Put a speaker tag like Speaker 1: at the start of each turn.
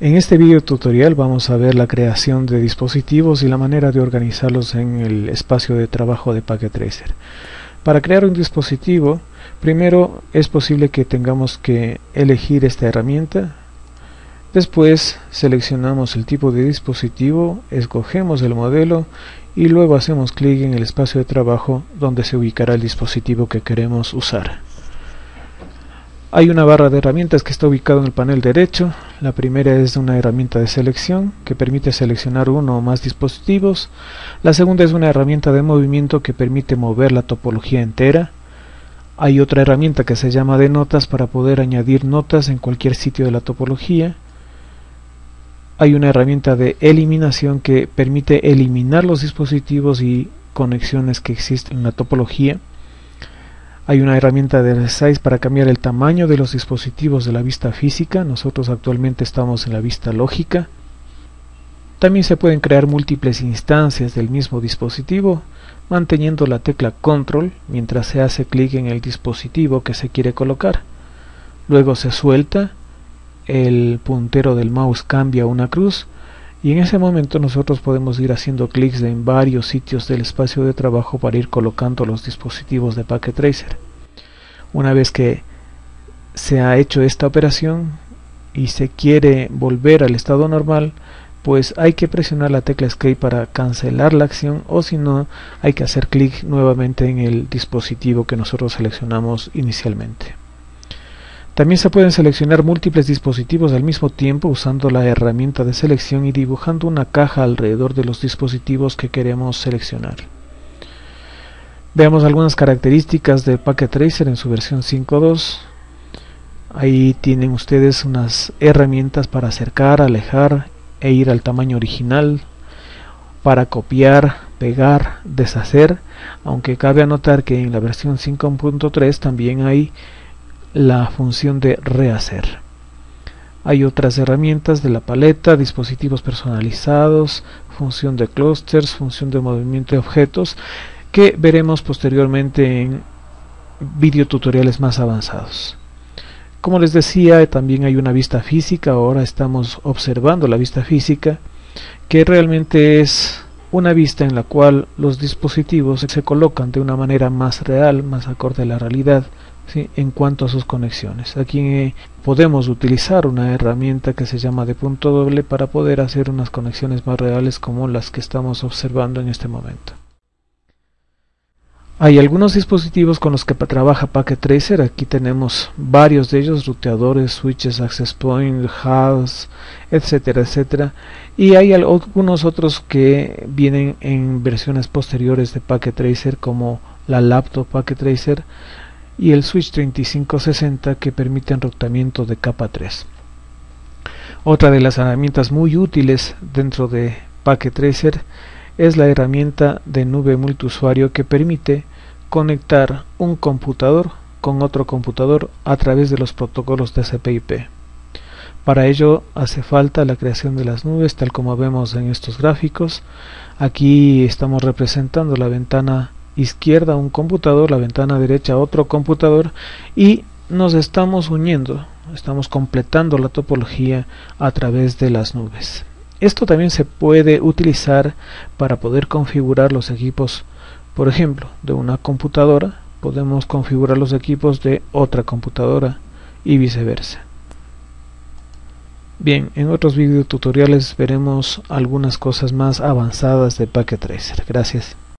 Speaker 1: En este video tutorial vamos a ver la creación de dispositivos y la manera de organizarlos en el espacio de trabajo de Packet Tracer. Para crear un dispositivo, primero es posible que tengamos que elegir esta herramienta. Después seleccionamos el tipo de dispositivo, escogemos el modelo y luego hacemos clic en el espacio de trabajo donde se ubicará el dispositivo que queremos usar. Hay una barra de herramientas que está ubicada en el panel derecho. La primera es una herramienta de selección que permite seleccionar uno o más dispositivos. La segunda es una herramienta de movimiento que permite mover la topología entera. Hay otra herramienta que se llama de notas para poder añadir notas en cualquier sitio de la topología. Hay una herramienta de eliminación que permite eliminar los dispositivos y conexiones que existen en la topología. Hay una herramienta de resize para cambiar el tamaño de los dispositivos de la vista física. Nosotros actualmente estamos en la vista lógica. También se pueden crear múltiples instancias del mismo dispositivo manteniendo la tecla control mientras se hace clic en el dispositivo que se quiere colocar. Luego se suelta, el puntero del mouse cambia una cruz y en ese momento nosotros podemos ir haciendo clics en varios sitios del espacio de trabajo para ir colocando los dispositivos de Packet Tracer. Una vez que se ha hecho esta operación y se quiere volver al estado normal, pues hay que presionar la tecla Escape para cancelar la acción o si no hay que hacer clic nuevamente en el dispositivo que nosotros seleccionamos inicialmente. También se pueden seleccionar múltiples dispositivos al mismo tiempo usando la herramienta de selección y dibujando una caja alrededor de los dispositivos que queremos seleccionar. Veamos algunas características de Packet Tracer en su versión 5.2. Ahí tienen ustedes unas herramientas para acercar, alejar e ir al tamaño original, para copiar, pegar, deshacer, aunque cabe anotar que en la versión 5.3 también hay la función de rehacer. Hay otras herramientas de la paleta, dispositivos personalizados, función de clusters, función de movimiento de objetos, que veremos posteriormente en videotutoriales más avanzados. Como les decía, también hay una vista física, ahora estamos observando la vista física, que realmente es una vista en la cual los dispositivos se colocan de una manera más real, más acorde a la realidad, en cuanto a sus conexiones. Aquí eh, podemos utilizar una herramienta que se llama de punto doble para poder hacer unas conexiones más reales como las que estamos observando en este momento. Hay algunos dispositivos con los que trabaja Packet Tracer, aquí tenemos varios de ellos, ruteadores, switches, access point, hubs, etcétera, etcétera. Y hay algunos otros que vienen en versiones posteriores de Packet Tracer como la laptop Packet Tracer, y el switch 3560 que permite enrutamiento de capa 3. Otra de las herramientas muy útiles dentro de Packet Tracer es la herramienta de nube multiusuario que permite conectar un computador con otro computador a través de los protocolos TCP/IP. Para ello hace falta la creación de las nubes tal como vemos en estos gráficos. Aquí estamos representando la ventana izquierda un computador, la ventana derecha otro computador y nos estamos uniendo, estamos completando la topología a través de las nubes. Esto también se puede utilizar para poder configurar los equipos, por ejemplo, de una computadora, podemos configurar los equipos de otra computadora y viceversa. Bien, en otros videotutoriales veremos algunas cosas más avanzadas de Packet Tracer. Gracias.